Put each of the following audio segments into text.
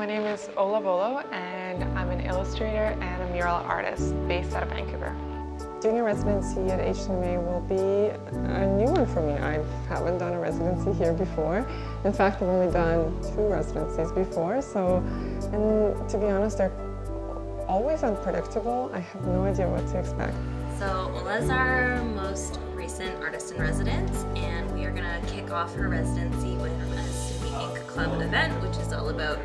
My name is Ola Volo and I'm an illustrator and a mural artist based out of Vancouver. Doing a residency at HCMA will be a new one for me. I haven't done a residency here before. In fact, I've only done two residencies before, so, and to be honest, they're always unpredictable. I have no idea what to expect. So Ola's our most recent artist in residence, and we are gonna kick off her residency with a Sumi Ink Club event, which is all about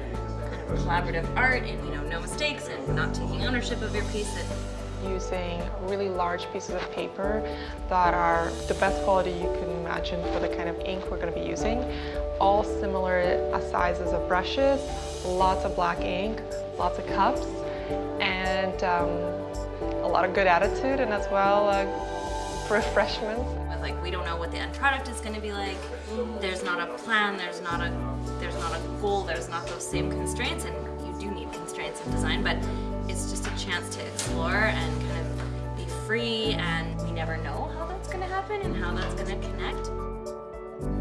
collaborative art and you know no mistakes and not taking ownership of your piece and using really large pieces of paper that are the best quality you can imagine for the kind of ink we're going to be using. All similar sizes of brushes lots of black ink lots of cups and um, a lot of good attitude and as well uh, refreshments like we don't know what the end product is going to be like. There's not a plan there's not a there's not a goal there's not those same constraints and you do need constraints in design but it's just a chance to explore and kind of be free and we never know how that's going to happen and how that's going to connect.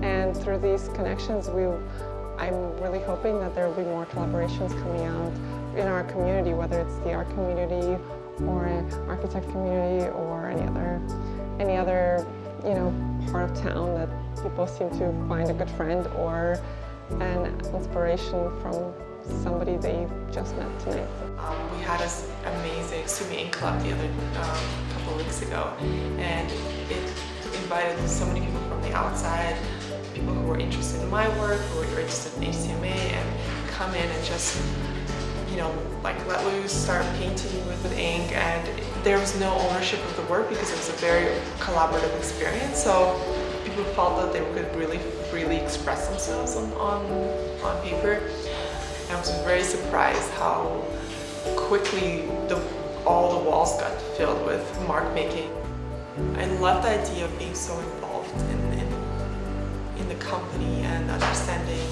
And through these connections we I'm really hoping that there will be more collaborations coming out in our community, whether it's the art community or an architect community or any other, any other you know, part of town that people seem to find a good friend or an inspiration from somebody they just met tonight. Um, we had this amazing Sumi Ink Club the other um, couple weeks ago and it invited so many people from the outside, people who were interested in my work, who were interested in HCMA and come in and just you know, like let loose, start painting with, with ink and there was no ownership of the work because it was a very collaborative experience. So people felt that they could really freely express themselves on, on, on paper. I was very surprised how quickly the, all the walls got filled with mark making. I love the idea of being so involved in, in, in the company and understanding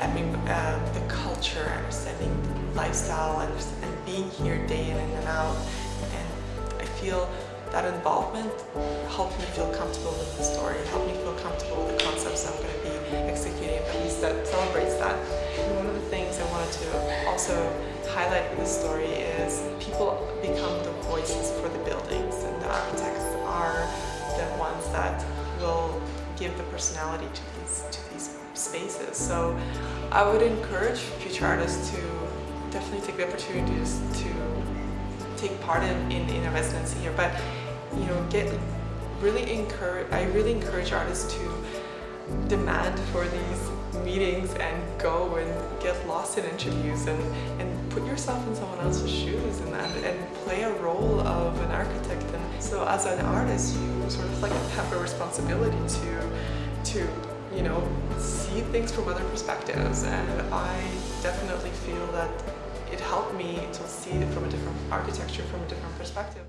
I mean, uh, the culture, understanding lifestyle and, and being here day in and out. Feel that involvement helped me feel comfortable with the story, helped me feel comfortable with the concepts I'm going to be executing a piece that celebrates that. And one of the things I wanted to also highlight with the story is people become the voices for the buildings and the architects are the ones that will give the personality to these, to these spaces. So I would encourage future artists to definitely take the opportunities to take part in, in, in a residency here. But you know, get really encourage. I really encourage artists to demand for these meetings and go and get lost in interviews and, and put yourself in someone else's shoes and, and, and play a role of an architect. And so as an artist, you sort of like have a responsibility to, to you know, see things from other perspectives. And I definitely feel that it helped me to see it from a different architecture, from a different perspective.